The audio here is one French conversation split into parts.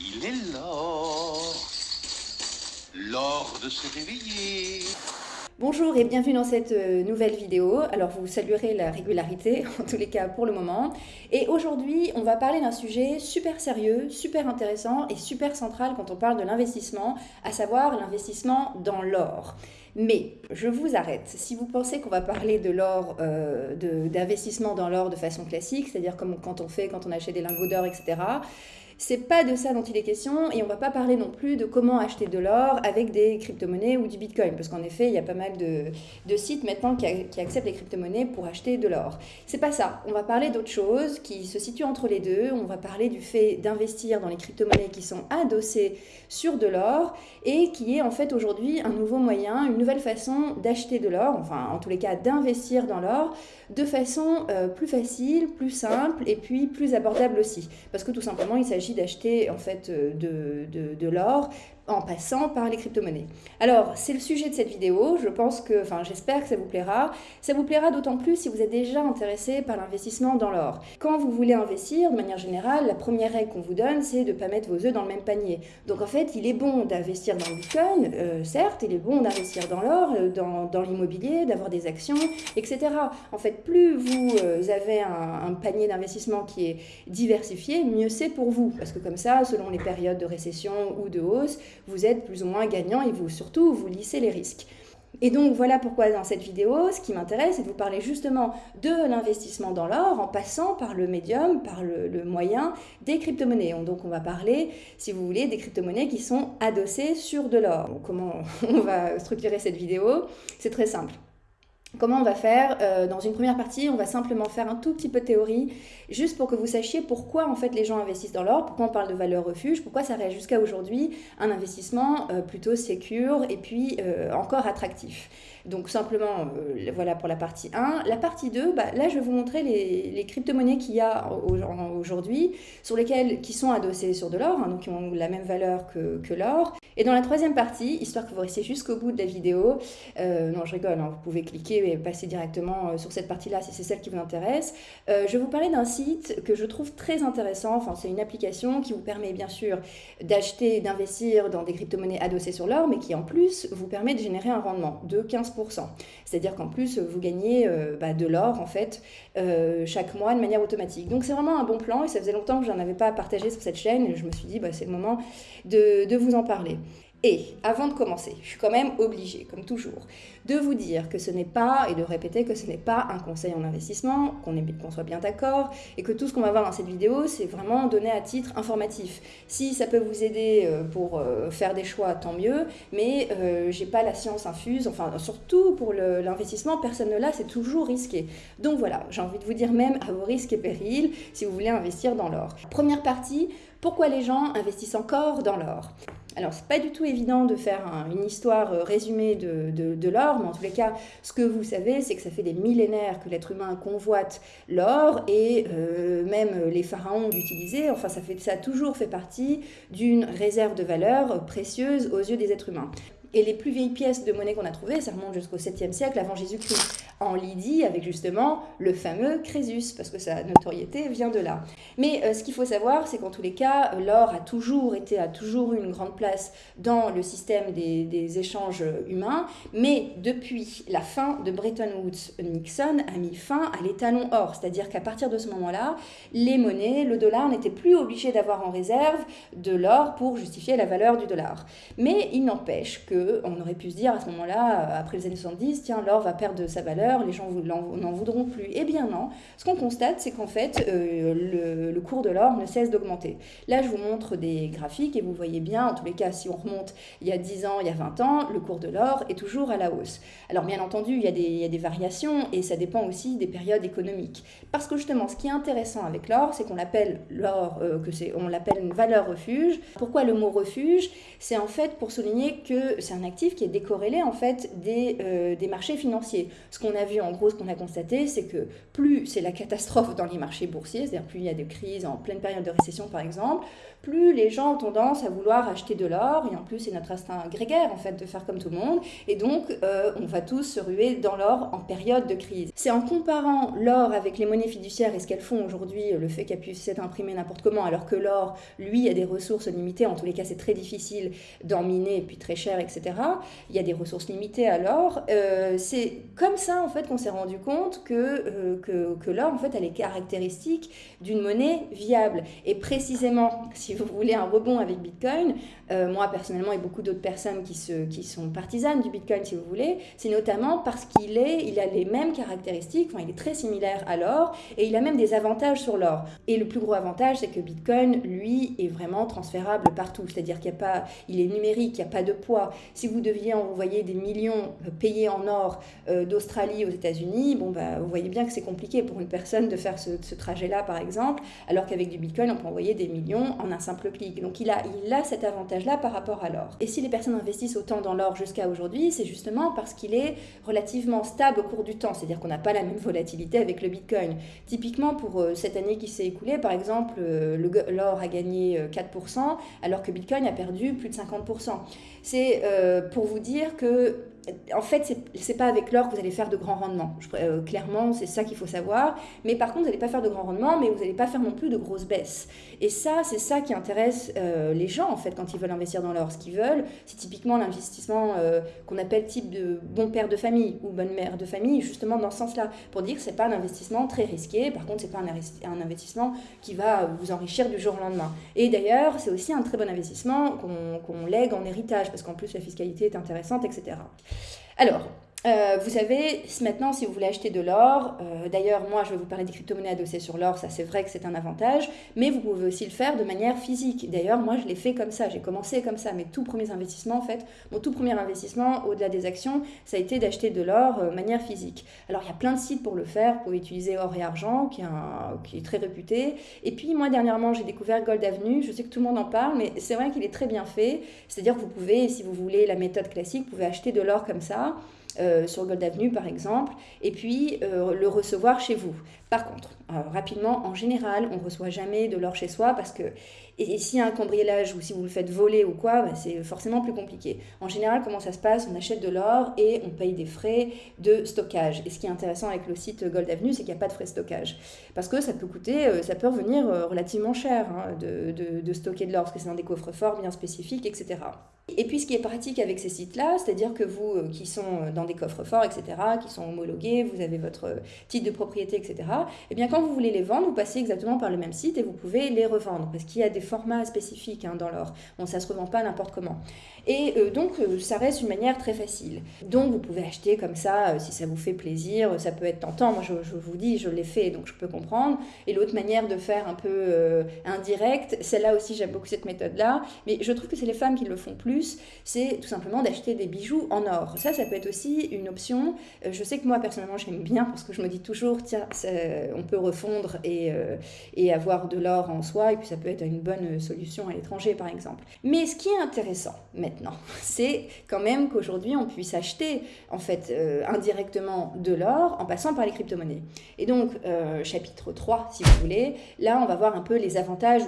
Il est l'or, l'or de se réveiller. Bonjour et bienvenue dans cette euh, nouvelle vidéo. Alors vous saluerez la régularité, en tous les cas pour le moment. Et aujourd'hui, on va parler d'un sujet super sérieux, super intéressant et super central quand on parle de l'investissement, à savoir l'investissement dans l'or. Mais je vous arrête. Si vous pensez qu'on va parler de l'or, euh, d'investissement dans l'or de façon classique, c'est-à-dire comme quand on fait, quand on achète des lingots d'or, etc., c'est pas de ça dont il est question et on va pas parler non plus de comment acheter de l'or avec des crypto-monnaies ou du bitcoin parce qu'en effet, il y a pas mal de, sites maintenant qui, acceptent les crypto-monnaies pour acheter de l'or. C'est pas ça. On va parler d'autre chose qui se situe entre les deux. On va parler du fait d'investir dans les crypto-monnaies qui sont adossées sur de l'or et qui est en fait aujourd'hui un nouveau moyen, une nouvelle façon d'acheter de l'or, enfin en tous les cas d'investir dans l'or de façon euh, plus facile, plus simple et puis plus abordable aussi. Parce que tout simplement, il s'agit d'acheter en fait euh, de, de, de l'or en passant par les crypto-monnaies. Alors, c'est le sujet de cette vidéo, je pense que, enfin j'espère que ça vous plaira. Ça vous plaira d'autant plus si vous êtes déjà intéressé par l'investissement dans l'or. Quand vous voulez investir, de manière générale, la première règle qu'on vous donne, c'est de ne pas mettre vos œufs dans le même panier. Donc en fait, il est bon d'investir dans le bitcoin, euh, certes, il est bon d'investir dans l'or, euh, dans, l'immobilier, d'avoir des actions, etc. En fait, plus vous euh, avez un, un panier d'investissement qui est diversifié, mieux c'est pour vous. Parce que comme ça, selon les périodes de récession ou de hausse, vous êtes plus ou moins gagnant et vous surtout, vous lissez les risques. Et donc voilà pourquoi dans cette vidéo, ce qui m'intéresse, c'est de vous parler justement de l'investissement dans l'or en passant par le médium, par le, moyen des crypto-monnaies. Donc on va parler, si vous voulez, des crypto-monnaies qui sont adossées sur de l'or. Comment on va structurer cette vidéo? C'est très simple. Comment on va faire euh, Dans une première partie, on va simplement faire un tout petit peu de théorie, juste pour que vous sachiez pourquoi en fait les gens investissent dans l'or, pourquoi on parle de valeur refuge, pourquoi ça reste jusqu'à aujourd'hui un investissement euh, plutôt sécure et puis euh, encore attractif. Donc simplement, voilà pour la partie 1. La partie 2, bah, là je vais vous montrer les, crypto-monnaies qu'il y a aujourd'hui, sur lesquelles qui sont adossées sur de l'or, hein, donc qui ont la même valeur que, l'or. Et dans la troisième partie, histoire que vous restiez jusqu'au bout de la vidéo, non je rigole, hein, vous pouvez cliquer et passer directement euh, sur cette partie-là si c'est celle qui vous intéresse. Euh, je vais vous parler d'un site que je trouve très intéressant. Enfin, c'est une application qui vous permet bien sûr d'acheter, d'investir dans des crypto-monnaies adossées sur l'or, mais qui en plus vous permet de générer un rendement de 15%. C'est-à-dire qu'en plus, vous gagnez euh, bah, de l'or en fait chaque mois de manière automatique. Donc c'est vraiment un bon plan et ça faisait longtemps que je n'en avais pas partagé sur cette chaîne et je me suis dit bah, c'est le moment de vous en parler. Et avant de commencer, je suis quand même obligée, comme toujours, de vous dire que ce n'est pas, et de répéter que ce n'est pas un conseil en investissement, qu'on soit bien d'accord, et que tout ce qu'on va voir dans cette vidéo, c'est vraiment donné à titre informatif. Si ça peut vous aider euh, pour euh, faire des choix, tant mieux, mais euh, j'ai pas la science infuse, enfin surtout pour l'investissement, personne ne l'a, c'est toujours risqué. Donc voilà, j'ai envie de vous dire même à vos risques et périls si vous voulez investir dans l'or. Première partie, pourquoi les gens investissent encore dans l'or? Alors, c'est pas du tout évident de faire une histoire euh, résumée de, l'or, mais en tous les cas, ce que vous savez, c'est que ça fait des millénaires que l'être humain convoite l'or et euh, même les pharaons l'utilisaient. Enfin, ça, fait, ça a toujours fait partie d'une réserve de valeur précieuse aux yeux des êtres humains. Et les plus vieilles pièces de monnaie qu'on a trouvées, ça remonte jusqu'au 7e siècle avant Jésus-Christ, en Lydie avec justement le fameux Crésus, parce que sa notoriété vient de là. Mais euh, ce qu'il faut savoir, c'est qu'en tous les cas, l'or a toujours été, a toujours eu une grande place dans le système des, des échanges humains, mais depuis la fin de Bretton Woods, Nixon a mis fin à l'étalon or, c'est-à-dire qu'à partir de ce moment-là, les monnaies, le dollar n'était plus obligé d'avoir en réserve de l'or pour justifier la valeur du dollar. Mais il n'empêche que on aurait pu se dire à ce moment-là, euh, après les années 70, tiens, l'or va perdre sa valeur, les gens n'en voudront plus. Eh bien non, ce qu'on constate, c'est qu'en fait, euh, le, cours de l'or ne cesse d'augmenter. Là, je vous montre des graphiques et vous voyez bien, en tous les cas, si on remonte il y a 10 ans, il y a 20 ans, le cours de l'or est toujours à la hausse. Alors bien entendu, il y, a des, variations et ça dépend aussi des périodes économiques. Parce que justement, ce qui est intéressant avec l'or, c'est qu'on l'appelle l'or, euh, que c'est, on l'appelle une valeur refuge. Pourquoi le mot refuge? C'est en fait pour souligner que c'est un actif qui est décorrélé en fait des, euh, des marchés financiers. Ce qu'on a vu, en gros, ce qu'on a constaté, c'est que plus c'est la catastrophe dans les marchés boursiers, c'est-à-dire plus il y a des crises en pleine période de récession, par exemple, plus les gens ont tendance à vouloir acheter de l'or. Et en plus, c'est notre instinct grégaire, en fait, de faire comme tout le monde. Et donc, euh, on va tous se ruer dans l'or en période de crise. C'est en comparant l'or avec les monnaies fiduciaires et ce qu'elles font aujourd'hui, le fait qu'elles puissent s'être imprimées n'importe comment, alors que l'or, lui, a des ressources limitées. En tous les cas, c'est très difficile d'en miner, et puis très cher, etc. Il y a des ressources limitées à l'or. Euh, c'est comme ça, en fait, qu'on s'est rendu compte que, euh, que, l'or, en fait, a les caractéristiques d'une monnaie viable. Et précisément, si vous voulez un rebond avec Bitcoin, euh, moi personnellement et beaucoup d'autres personnes qui, se, qui sont partisanes du Bitcoin, si vous voulez, c'est notamment parce qu'il est, il a les mêmes caractéristiques, enfin, il est très similaire à l'or et il a même des avantages sur l'or. Et le plus gros avantage, c'est que Bitcoin, lui, est vraiment transférable partout, c'est-à-dire qu'il est numérique, il n'y a pas de poids. Si vous deviez envoyer des millions euh, payés en or euh, d'Australie aux États-Unis, bon bah, vous voyez bien que c'est compliqué pour une personne de faire ce, trajet-là, par exemple, alors qu'avec du Bitcoin, on peut envoyer des millions en un simple clic. Donc il a, il a cet avantage-là par rapport à l'or. Et si les personnes investissent autant dans l'or jusqu'à aujourd'hui, c'est justement parce qu'il est relativement stable au cours du temps, c'est-à-dire qu'on n'a pas la même volatilité avec le Bitcoin. Typiquement, pour euh, cette année qui s'est écoulée, par exemple, l'or a gagné 4%, euh, alors que Bitcoin a perdu plus de 50%. C'est pour vous dire que en fait, c'est pas avec l'or que vous allez faire de grands rendements. Euh, clairement, c'est ça qu'il faut savoir. Mais par contre, vous n'allez pas faire de grands rendements, mais vous n'allez pas faire non plus de grosses baisses. Et ça, c'est ça qui intéresse euh, les gens, en fait, quand ils veulent investir dans l'or. Ce qu'ils veulent, c'est typiquement l'investissement euh, qu'on appelle type de bon père de famille ou bonne mère de famille, justement dans ce sens-là, pour dire que c'est pas un investissement très risqué. Par contre, c'est pas un, un, investissement qui va vous enrichir du jour au lendemain. Et d'ailleurs, c'est aussi un très bon investissement qu'on lègue en héritage, parce qu'en plus, la fiscalité est intéressante, etc. Alors, euh, vous savez, maintenant, si vous voulez acheter de l'or, euh, d'ailleurs, moi, je vais vous parler des crypto-monnaies adossées sur l'or, ça c'est vrai que c'est un avantage, mais vous pouvez aussi le faire de manière physique. D'ailleurs, moi, je l'ai fait comme ça, j'ai commencé comme ça, mes tout premiers investissements, en fait, mon tout premier investissement, au-delà des actions, ça a été d'acheter de l'or euh, de manière physique. Alors, il y a plein de sites pour le faire, pour utiliser Or et Argent, qui est, qui est très réputé. Et puis, moi, dernièrement, j'ai découvert Gold Avenue, je sais que tout le monde en parle, mais c'est vrai qu'il est très bien fait, c'est-à-dire que vous pouvez, si vous voulez la méthode classique, vous pouvez acheter de l'or comme ça, euh, sur Gold Avenue par exemple, et puis euh, le recevoir chez vous. Par contre, euh, rapidement, en général, on ne reçoit jamais de l'or chez soi parce que, et, s'il y a un cambriolage ou si vous le faites voler ou quoi, bah, c'est forcément plus compliqué. En général, comment ça se passe? On achète de l'or et on paye des frais de stockage. Et ce qui est intéressant avec le site Gold Avenue, c'est qu'il n'y a pas de frais de stockage. Parce que ça peut coûter, ça peut revenir relativement cher hein, de, de, de stocker de l'or, parce que c'est dans des coffres forts bien spécifiques, etc. Et puis ce qui est pratique avec ces sites-là, c'est-à-dire que vous euh, qui sont euh, dans des coffres forts, etc., qui sont homologués, vous avez votre euh, titre de propriété, etc., et eh bien quand vous voulez les vendre, vous passez exactement par le même site et vous pouvez les revendre, parce qu'il y a des formats spécifiques hein, dans l'or. Bon, ça ne se revend pas n'importe comment. Et donc ça reste une manière très facile. Donc vous pouvez acheter comme ça, si ça vous fait plaisir, ça peut être tentant. Moi je, vous dis, je l'ai fait, donc je peux comprendre. Et l'autre manière de faire un peu indirect, celle-là aussi j'aime beaucoup cette méthode-là, mais je trouve que c'est les femmes qui le font plus c'est tout simplement d'acheter des bijoux en or. Ça, ça peut être aussi une option. Euh, je sais que moi, personnellement, j'aime bien parce que je me dis toujours, tiens, on peut refondre et, euh, et avoir de l'or en soi, et puis ça peut être une bonne solution à l'étranger, par exemple. Mais ce qui est intéressant maintenant, c'est quand même qu'aujourd'hui, on puisse acheter, en fait, euh, indirectement de l'or en passant par les crypto-monnaies. Et donc, chapitre 3, si vous voulez, là, on va voir un peu les avantages,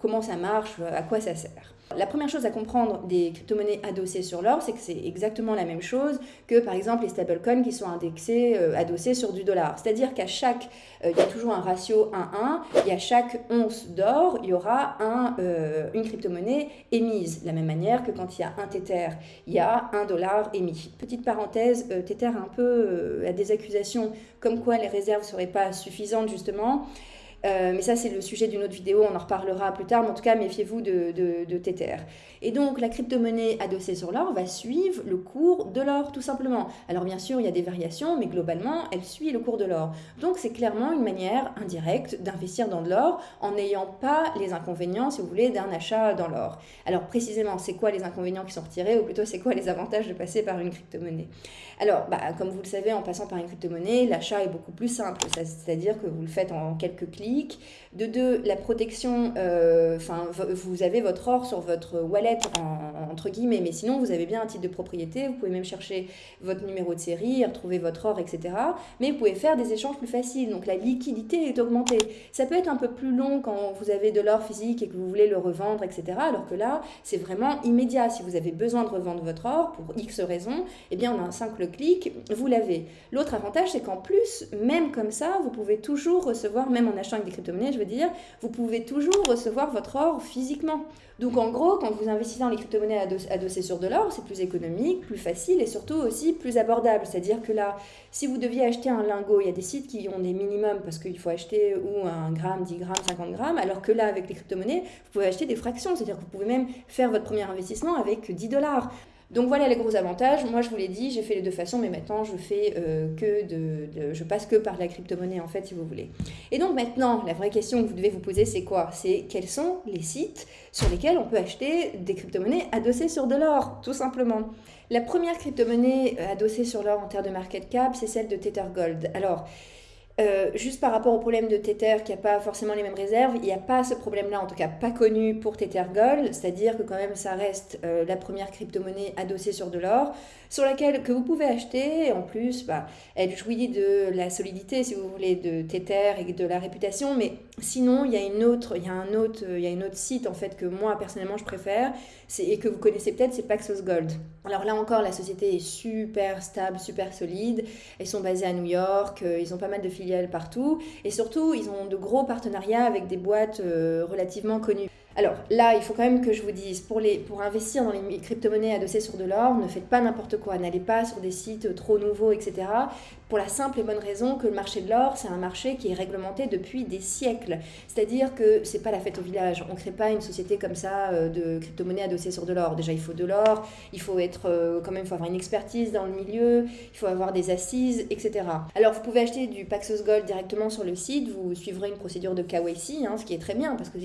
comment ça marche, à quoi ça sert. La première chose à comprendre des crypto-monnaies adossées sur l'or, c'est que c'est exactement la même chose que par exemple les stablecoins qui sont indexés, euh, adossés sur du dollar. C'est-à-dire qu'à chaque, euh, il y a toujours un ratio 1-1, et à chaque once d'or, il y aura euh, une crypto-monnaie émise. De la même manière que quand il y a un Tether, il y a un dollar émis. Petite parenthèse, Tether un peu a des accusations comme quoi les réserves ne seraient pas suffisantes justement. Euh, mais ça, c'est le sujet d'une autre vidéo, on en reparlera plus tard. Mais en tout cas, méfiez-vous de, de, Tether. Et donc, la crypto-monnaie adossée sur l'or va suivre le cours de l'or, tout simplement. Alors, bien sûr, il y a des variations, mais globalement, elle suit le cours de l'or. Donc, c'est clairement une manière indirecte d'investir dans de l'or en n'ayant pas les inconvénients, si vous voulez, d'un achat dans l'or. Alors, précisément, c'est quoi les inconvénients qui sont retirés, ou plutôt, c'est quoi les avantages de passer par une crypto-monnaie? Alors, bah, comme vous le savez, en passant par une crypto-monnaie, l'achat est beaucoup plus simple. C'est-à-dire que vous le faites en quelques clics de deux, la protection, euh, vous avez votre or sur votre wallet, entre guillemets, mais sinon, vous avez bien un titre de propriété, vous pouvez même chercher votre numéro de série, retrouver votre or, etc. Mais vous pouvez faire des échanges plus faciles, donc la liquidité est augmentée. Ça peut être un peu plus long quand vous avez de l'or physique et que vous voulez le revendre, etc. Alors que là, c'est vraiment immédiat. Si vous avez besoin de revendre votre or pour X raisons, eh bien, en un simple clic, vous l'avez. L'autre avantage, c'est qu'en plus, même comme ça, vous pouvez toujours recevoir, même en achetant des crypto-monnaies, je veux dire, vous pouvez toujours recevoir votre or physiquement. Donc en gros, quand vous investissez dans les crypto-monnaies adossées sur de l'or, c'est plus économique, plus facile et surtout aussi plus abordable. C'est-à-dire que là, si vous deviez acheter un lingot, il y a des sites qui ont des minimums parce qu'il faut acheter ou un gramme, 10 grammes, 50 grammes, alors que là, avec les crypto-monnaies, vous pouvez acheter des fractions. C'est-à-dire que vous pouvez même faire votre premier investissement avec 10 dollars. Donc voilà les gros avantages. Moi, je vous l'ai dit, j'ai fait les deux façons, mais maintenant, je fais euh, que de, je passe que par la crypto-monnaie en fait, si vous voulez. Et donc maintenant, la vraie question que vous devez vous poser, c'est quoi? C'est quels sont les sites sur lesquels on peut acheter des crypto-monnaies adossées sur de l'or, tout simplement? La première crypto-monnaie euh, adossée sur l'or en termes de market cap, c'est celle de Tether Gold. Alors, euh, juste par rapport au problème de Tether qui n'a pas forcément les mêmes réserves, il n'y a pas ce problème-là, en tout cas pas connu pour Tether Gold, c'est-à-dire que quand même ça reste euh, la première crypto-monnaie adossée sur de l'or, sur laquelle que vous pouvez acheter, en plus bah, elle jouit de la solidité si vous voulez de Tether et de la réputation, mais sinon il y a une autre, il y a un autre, il y a une autre site en fait que moi personnellement je préfère, et que vous connaissez peut-être, c'est Paxos Gold. Alors là encore la société est super stable, super solide, ils sont basés à New York, euh, ils ont pas mal de filiales partout. Et surtout, ils ont de gros partenariats avec des boîtes euh, relativement connues. Alors là, il faut quand même que je vous dise, pour, les, pour investir dans les crypto-monnaies adossées sur de l'or, ne faites pas n'importe quoi, n'allez pas sur des sites trop nouveaux, etc. Pour la simple et bonne raison que le marché de l'or, c'est un marché qui est réglementé depuis des siècles. C'est-à-dire que c'est pas la fête au village. On crée pas une société comme ça euh, de crypto-monnaies adossées sur de l'or. Déjà, il faut de l'or, il faut être euh, quand même, il faut avoir une expertise dans le milieu, il faut avoir des assises, etc. Alors, vous pouvez acheter du Paxos Gold directement sur le site, vous suivrez une procédure de KYC, hein, ce qui est très bien parce que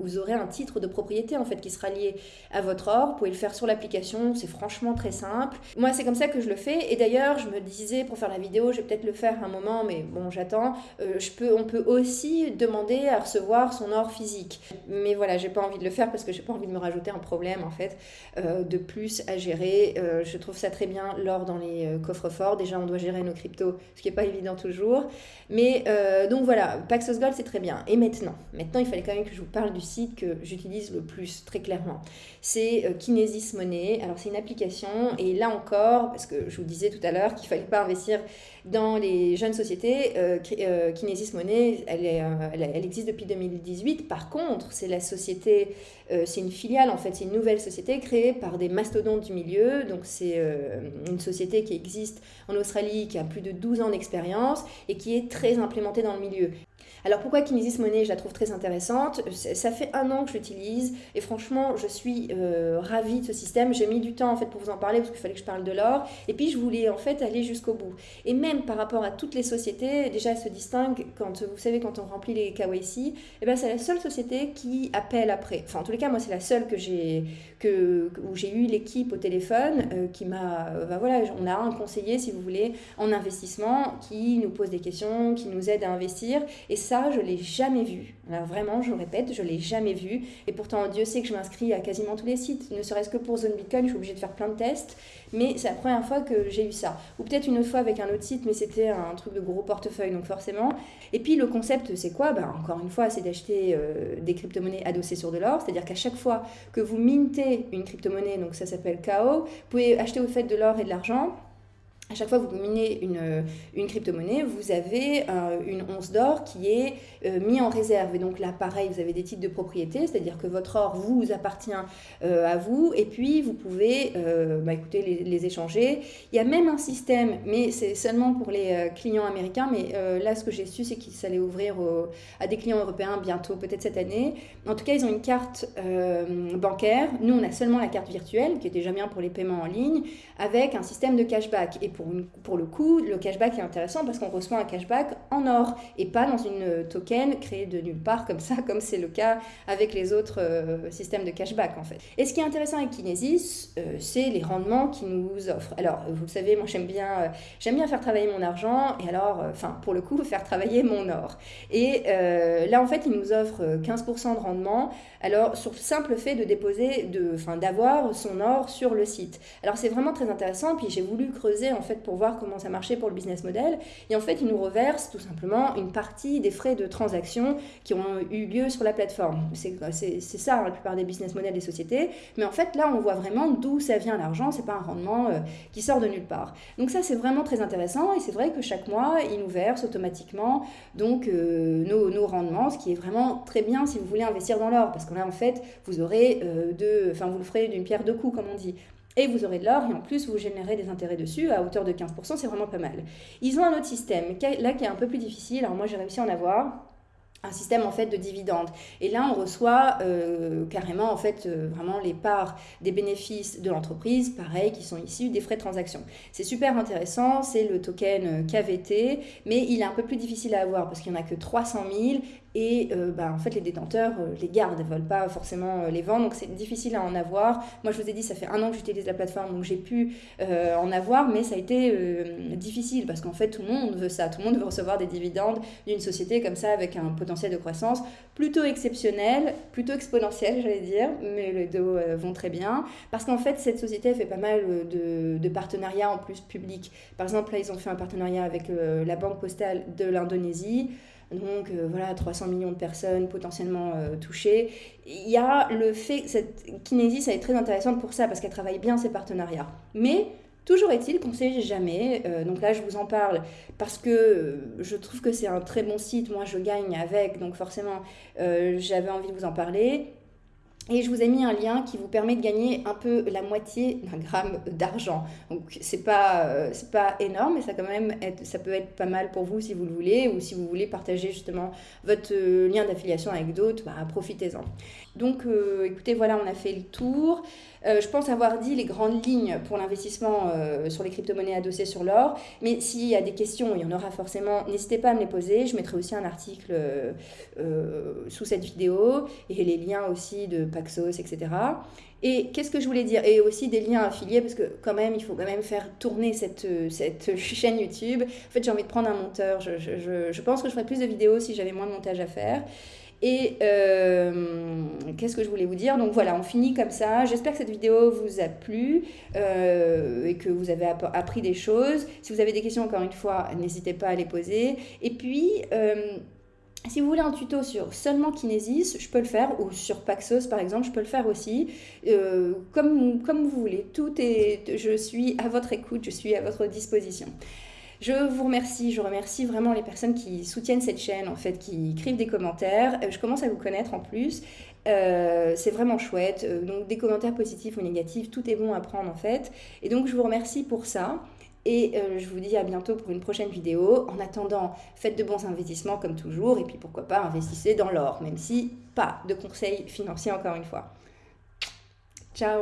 vous aurez un titre de propriété en fait qui sera lié à votre or. Vous pouvez le faire sur l'application, c'est franchement très simple. Moi, c'est comme ça que je le fais. Et d'ailleurs, je me disais pour faire la vidéo, je vais peut-être le faire un moment, mais bon, j'attends. Euh, on peut aussi demander à recevoir son or physique. Mais voilà, j'ai pas envie de le faire parce que j'ai pas envie de me rajouter un problème en fait euh, de plus à gérer. Euh, je trouve ça très bien l'or dans les coffres forts. Déjà, on doit gérer nos cryptos, ce qui est pas évident toujours. Mais donc voilà, Paxos Gold c'est très bien. Et maintenant, maintenant, il fallait quand même que je vous parle du site que j'utilise le plus très clairement. C'est Kinesis Money. Alors c'est une application et là encore, parce que je vous disais tout à l'heure qu'il fallait pas investir dans les jeunes sociétés, euh, euh, Kinesis Money, elle, elle, existe depuis 2018. Par contre, c'est la société, c'est une filiale en fait, c'est une nouvelle société créée par des mastodontes du milieu. Donc c'est une société qui existe en Australie, qui a plus de 12 ans d'expérience et qui est très implémentée dans le milieu. Alors pourquoi Kinesis Money, je la trouve très intéressante? Ça fait un an que je l'utilise et franchement, je suis euh, ravie de ce système. J'ai mis du temps en fait pour vous en parler parce qu'il fallait que je parle de l'or et puis je voulais en fait aller jusqu'au bout. Et même par rapport à toutes les sociétés, déjà elle se distingue quand vous savez quand on remplit les KYC, et eh ben c'est la seule société qui appelle après. Enfin en tous les cas, moi c'est la seule que j'ai que où j'ai eu l'équipe au téléphone euh, qui m'a ben voilà, on a un conseiller si vous voulez en investissement qui nous pose des questions, qui nous aide à investir et ça, je l'ai jamais vu. vraiment, je répète, je l'ai jamais vu. Et pourtant, Dieu sait que je m'inscris à quasiment tous les sites. Ne serait-ce que pour Zone Bitcoin, je suis obligée de faire plein de tests. Mais c'est la première fois que j'ai eu ça. Ou peut-être une autre fois avec un autre site, mais c'était un truc de gros portefeuille, donc forcément. Et puis le concept, c'est quoi? Ben, Encore une fois, c'est d'acheter euh, des crypto-monnaies adossées sur de l'or. C'est-à-dire qu'à chaque fois que vous mintez une crypto-monnaie, donc ça s'appelle KO, vous pouvez acheter au fait de l'or et de l'argent à chaque fois que vous minez une, euh, une crypto-monnaie, vous avez euh, une once d'or qui est euh, mis en réserve. Et donc là, pareil, vous avez des titres de propriété, c'est-à-dire que votre or vous appartient à vous, et puis vous pouvez bah, écoutez, les, les, échanger. Il y a même un système, mais c'est seulement pour les clients américains, mais là, ce que j'ai su, c'est qu'ils allaient ouvrir à des clients européens bientôt, peut-être cette année. En tout cas, ils ont une carte bancaire. Nous, on a seulement la carte virtuelle, qui est déjà bien pour les paiements en ligne, avec un système de cashback. Et pour pour, le coup, le cashback est intéressant parce qu'on reçoit un cashback en or et pas dans une token créée de nulle part comme ça, comme c'est le cas avec les autres euh, systèmes de cashback en fait. Et ce qui est intéressant avec Kinesis, euh, c'est les rendements qu'ils nous offrent. Alors, vous le savez, moi j'aime bien, euh, j'aime bien faire travailler mon argent et alors, enfin, pour le coup, faire travailler mon or. Et là, en fait, ils nous offrent 15% de rendement. Alors, sur le simple fait de déposer, de, enfin, d'avoir son or sur le site. Alors, c'est vraiment très intéressant. Puis, j'ai voulu creuser en fait pour voir comment ça marchait pour le business model. Et en fait, ils nous reversent tout simplement une partie des frais de transaction qui ont eu lieu sur la plateforme. C'est ça hein, la plupart des business models des sociétés. Mais en fait, là, on voit vraiment d'où ça vient l'argent. C'est pas un rendement euh, qui sort de nulle part. Donc ça, c'est vraiment très intéressant. Et c'est vrai que chaque mois, ils nous versent automatiquement donc euh, nos, nos, rendements, ce qui est vraiment très bien si vous voulez investir dans l'or. Parce que là, en fait, vous aurez euh, enfin, vous le ferez d'une pierre deux coups, comme on dit. Et vous aurez de l'or et en plus vous générez des intérêts dessus à hauteur de 15%, c'est vraiment pas mal. Ils ont un autre système, là qui est un peu plus difficile, alors moi j'ai réussi à en avoir un système en fait de dividendes. Et là, on reçoit euh, carrément en fait euh, vraiment les parts des bénéfices de l'entreprise, pareil, qui sont issus des frais de transaction. C'est super intéressant, c'est le token euh, KVT, mais il est un peu plus difficile à avoir parce qu'il n'y en a que 300 000 et bah, en fait les détenteurs les gardent, ne veulent pas forcément les vendre, donc c'est difficile à en avoir. Moi, je vous ai dit, ça fait un an que j'utilise la plateforme, donc j'ai pu en avoir, mais ça a été difficile parce qu'en fait tout le monde veut ça, tout le monde veut recevoir des dividendes d'une société comme ça avec un potentiel de croissance plutôt exceptionnel, plutôt exponentiel, j'allais dire, mais les deux euh, vont très bien. Parce qu'en fait, cette société fait pas mal euh, de, partenariats en plus publics. Par exemple, là, ils ont fait un partenariat avec euh, la Banque postale de l'Indonésie. Donc voilà, 300 millions de personnes potentiellement touchées. Il y a le fait, cette Kinésie, ça est très intéressante pour ça, parce qu'elle travaille bien ses partenariats. Mais Toujours est-il qu'on ne sait jamais, euh, donc là je vous en parle parce que euh, je trouve que c'est un très bon site, moi je gagne avec, donc forcément euh, j'avais envie de vous en parler. Et je vous ai mis un lien qui vous permet de gagner un peu la moitié d'un gramme d'argent. Donc c'est pas euh, pas énorme, mais ça quand même peut être pas mal pour vous si vous le voulez ou si vous voulez partager justement votre euh, lien d'affiliation avec d'autres, bah, profitez-en. Donc euh, écoutez, voilà, on a fait le tour. je pense avoir dit les grandes lignes pour l'investissement sur les crypto-monnaies adossées sur l'or. Mais s'il y a des questions, il y en aura forcément, n'hésitez pas à me les poser. Je mettrai aussi un article sous cette vidéo et les liens aussi de Paxos, etc. Et qu'est-ce que je voulais dire? Et aussi des liens affiliés, parce que quand même, il faut quand même faire tourner cette, cette chaîne YouTube. En fait, j'ai envie de prendre un monteur. Je, je, je, pense que je ferais plus de vidéos si j'avais moins de montage à faire. Et euh, qu'est-ce que je voulais vous dire? Donc voilà, on finit comme ça. J'espère que cette vidéo vous a plu euh, et que vous avez appris des choses. Si vous avez des questions, encore une fois, n'hésitez pas à les poser. Et puis... Euh, si vous voulez un tuto sur seulement Kinesis, je peux le faire, ou sur Paxos par exemple, je peux le faire aussi, comme, comme vous voulez. Tout est, je suis à votre écoute, je suis à votre disposition. Je vous remercie, je remercie vraiment les personnes qui soutiennent cette chaîne, en fait, qui écrivent des commentaires. Euh, je commence à vous connaître en plus. Euh, c'est vraiment chouette. Donc des commentaires positifs ou négatifs, tout est bon à prendre en fait. Et donc je vous remercie pour ça. Et euh, je vous dis à bientôt pour une prochaine vidéo. En attendant, faites de bons investissements comme toujours. Et puis pourquoi pas, investissez dans l'or, même si pas de conseils financiers encore une fois. Ciao